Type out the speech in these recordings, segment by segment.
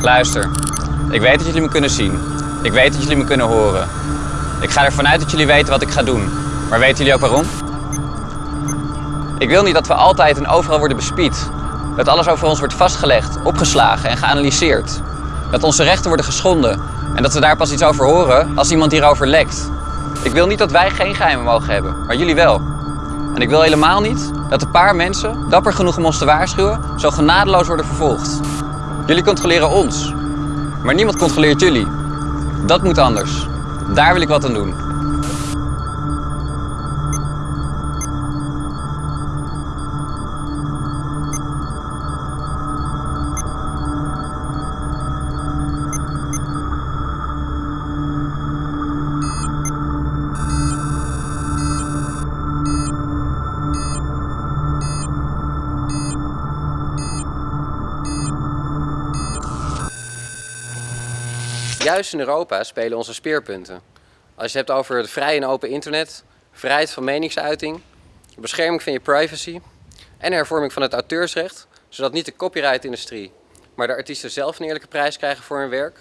Luister, ik weet dat jullie me kunnen zien. Ik weet dat jullie me kunnen horen. Ik ga ervan uit dat jullie weten wat ik ga doen. Maar weten jullie ook waarom? Ik wil niet dat we altijd en overal worden bespied. Dat alles over ons wordt vastgelegd, opgeslagen en geanalyseerd. Dat onze rechten worden geschonden en dat we daar pas iets over horen als iemand hierover lekt. Ik wil niet dat wij geen geheimen mogen hebben, maar jullie wel. En ik wil helemaal niet dat een paar mensen, dapper genoeg om ons te waarschuwen, zo genadeloos worden vervolgd. Jullie controleren ons, maar niemand controleert jullie. Dat moet anders. Daar wil ik wat aan doen. Juist in Europa spelen onze speerpunten. Als je het hebt over het vrije en open internet, vrijheid van meningsuiting, bescherming van je privacy en hervorming van het auteursrecht, zodat niet de copyright-industrie, maar de artiesten zelf een eerlijke prijs krijgen voor hun werk.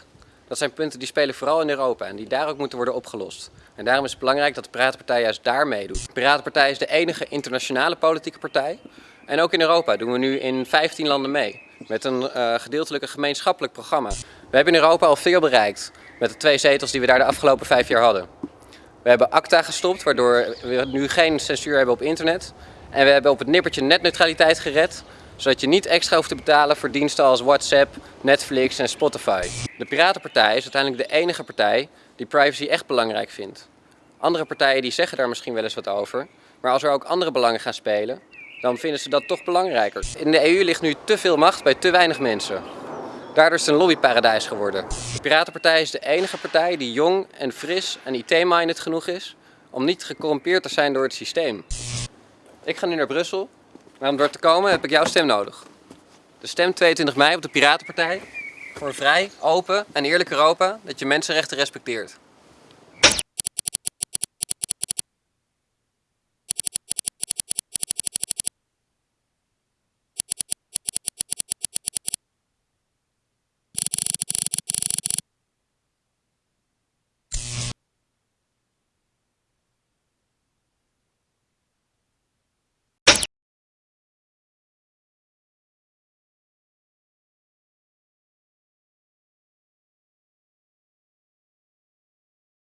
Dat zijn punten die spelen vooral in Europa en die daar ook moeten worden opgelost. En daarom is het belangrijk dat de Piratenpartij juist daar meedoet. De Piratenpartij is de enige internationale politieke partij. En ook in Europa doen we nu in 15 landen mee. Met een uh, gedeeltelijk gemeenschappelijk programma. We hebben in Europa al veel bereikt. Met de twee zetels die we daar de afgelopen vijf jaar hadden. We hebben ACTA gestopt, waardoor we nu geen censuur hebben op internet. En we hebben op het nippertje netneutraliteit gered, zodat je niet extra hoeft te betalen voor diensten als WhatsApp, Netflix en Spotify. De Piratenpartij is uiteindelijk de enige partij die privacy echt belangrijk vindt. Andere partijen die zeggen daar misschien wel eens wat over, maar als er ook andere belangen gaan spelen, dan vinden ze dat toch belangrijker. In de EU ligt nu te veel macht bij te weinig mensen. Daardoor is het een lobbyparadijs geworden. De Piratenpartij is de enige partij die jong en fris en IT-minded genoeg is om niet gecorrumpeerd te zijn door het systeem. Ik ga nu naar Brussel, maar om door te komen heb ik jouw stem nodig. De stem 22 mei op de Piratenpartij voor een vrij, open en eerlijk Europa dat je mensenrechten respecteert.